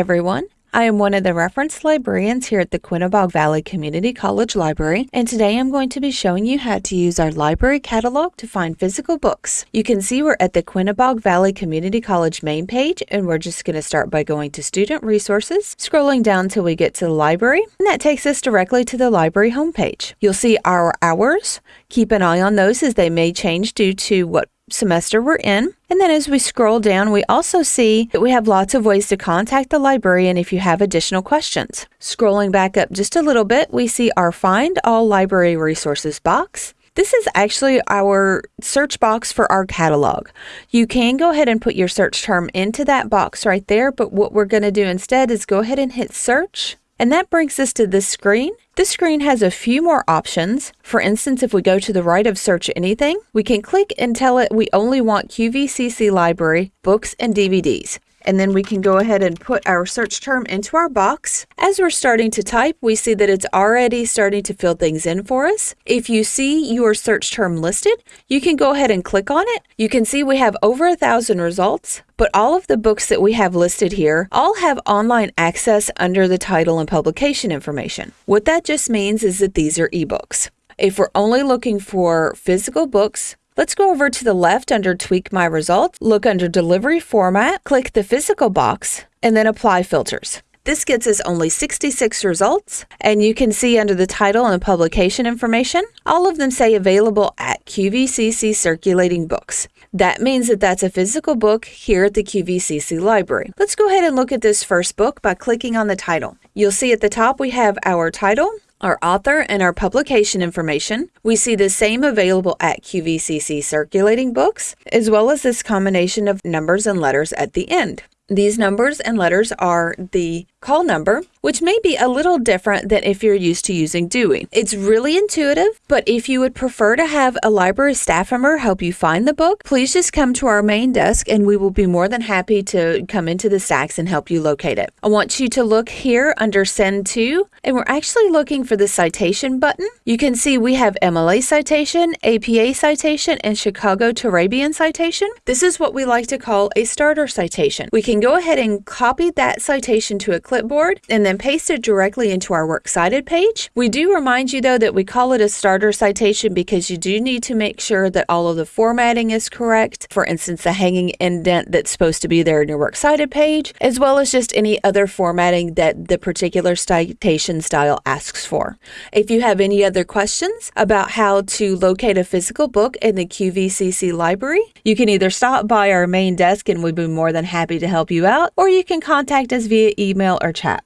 everyone. I am one of the reference librarians here at the Quinebaug Valley Community College Library, and today I'm going to be showing you how to use our library catalog to find physical books. You can see we're at the Quinebaug Valley Community College main page, and we're just going to start by going to Student Resources, scrolling down till we get to the library, and that takes us directly to the library homepage. You'll see our hours. Keep an eye on those as they may change due to what semester we're in. And then as we scroll down, we also see that we have lots of ways to contact the librarian if you have additional questions. Scrolling back up just a little bit, we see our Find All Library Resources box. This is actually our search box for our catalog. You can go ahead and put your search term into that box right there, but what we're going to do instead is go ahead and hit search. And that brings us to this screen. This screen has a few more options. For instance, if we go to the right of search anything, we can click and tell it we only want QVCC library, books, and DVDs and then we can go ahead and put our search term into our box. As we're starting to type, we see that it's already starting to fill things in for us. If you see your search term listed, you can go ahead and click on it. You can see we have over a thousand results, but all of the books that we have listed here all have online access under the title and publication information. What that just means is that these are ebooks. If we're only looking for physical books, Let's go over to the left under Tweak My Results, look under Delivery Format, click the physical box, and then Apply Filters. This gets us only 66 results, and you can see under the title and publication information, all of them say available at QVCC Circulating Books. That means that that's a physical book here at the QVCC library. Let's go ahead and look at this first book by clicking on the title. You'll see at the top we have our title, our author and our publication information. We see the same available at QVCC circulating books, as well as this combination of numbers and letters at the end. These numbers and letters are the call number, which may be a little different than if you're used to using Dewey. It's really intuitive, but if you would prefer to have a library staff member help you find the book, please just come to our main desk and we will be more than happy to come into the stacks and help you locate it. I want you to look here under Send To, and we're actually looking for the citation button. You can see we have MLA citation, APA citation, and Chicago Turabian citation. This is what we like to call a starter citation. We can go ahead and copy that citation to a clipboard and then paste it directly into our Works Cited page. We do remind you though that we call it a starter citation because you do need to make sure that all of the formatting is correct. For instance, the hanging indent that's supposed to be there in your Works Cited page, as well as just any other formatting that the particular citation style asks for. If you have any other questions about how to locate a physical book in the QVCC library, you can either stop by our main desk and we'd be more than happy to help you out, or you can contact us via email or chat.